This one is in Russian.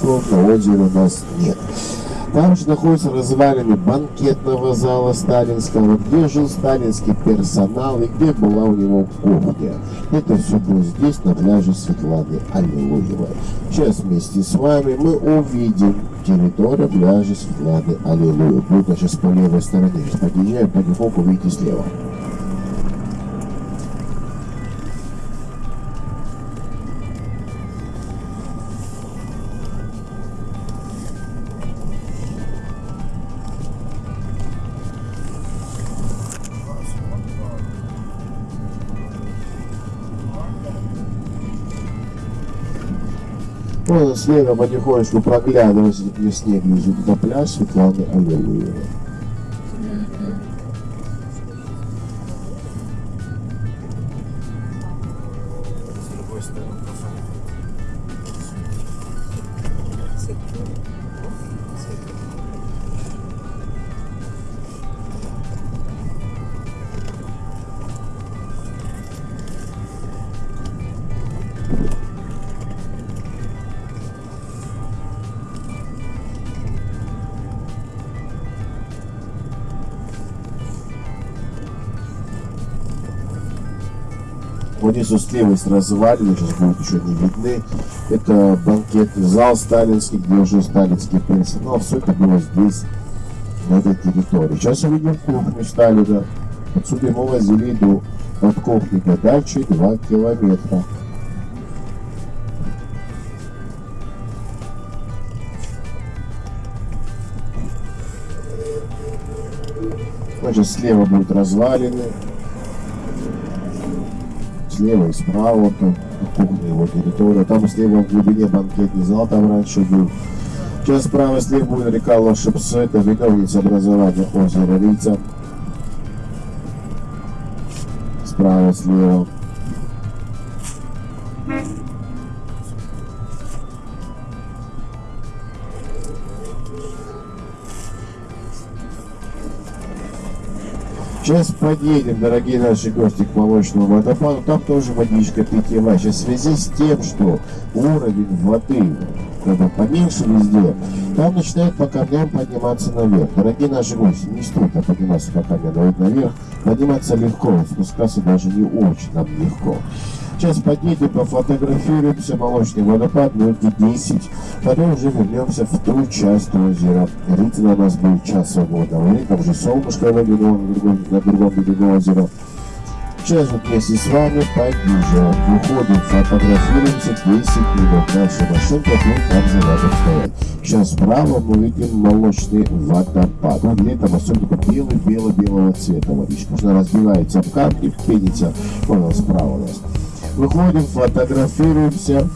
цветов на озере у нас нет. Там же находятся развалины банкетного зала сталинского, где жил сталинский персонал и где была у него кухня. Это все было здесь, на пляже Светланы Аллилуевой. Сейчас вместе с вами мы увидим территорию пляжа Светланы Аллилуевой. Будет сейчас по левой стороне. Сейчас подъезжаем, потихоньку увидите слева. Вон слева потихонечку проглядывается где снег лежит на пляж Светланы Аллилуевой. Вот здесь вот слева есть развалины, сейчас будут еще не видны. Это банкетный зал сталинский, где жил сталинский персонал. Все это было здесь, на этой территории. Сейчас увидим кухню Сталина. Отсюда мы возили еду. От кухни до дачи 2 километра. Значит, слева будут развалины, слева и справа, там кухня его территория. Там слева в глубине банкетный зал, там раньше был. Сейчас справа слева будет река Лошепсы, это виновница образования озера Рица. Справа, слева. Сейчас подъедем, дорогие наши гости, к молочному водопаду. Там тоже водичка питьевая. Сейчас в связи с тем, что уровень воды когда поменьше везде, там начинает по камням подниматься наверх. Дорогие наши гости, не стоит подниматься по камням наверх. Подниматься легко, спускаться даже не очень нам легко. Сейчас подъедем, пофотографируемся, молочный водопад, минут 10. Потом уже вернемся в ту часть озера. Ритин у нас будет час свободного времени, там уже солнышко на другом, на другом берегу озера. Вот вместе с вами подъезжаем, выходим, фотографируемся 10 минут. Наша машинка будет там же рядом стоять. Сейчас справа мы видим молочный водопад. Он летом особенно белый-бело-белого цвета водичка. Она разбивается об камни, пенится. Справа у нас. Выходим, фотографируемся.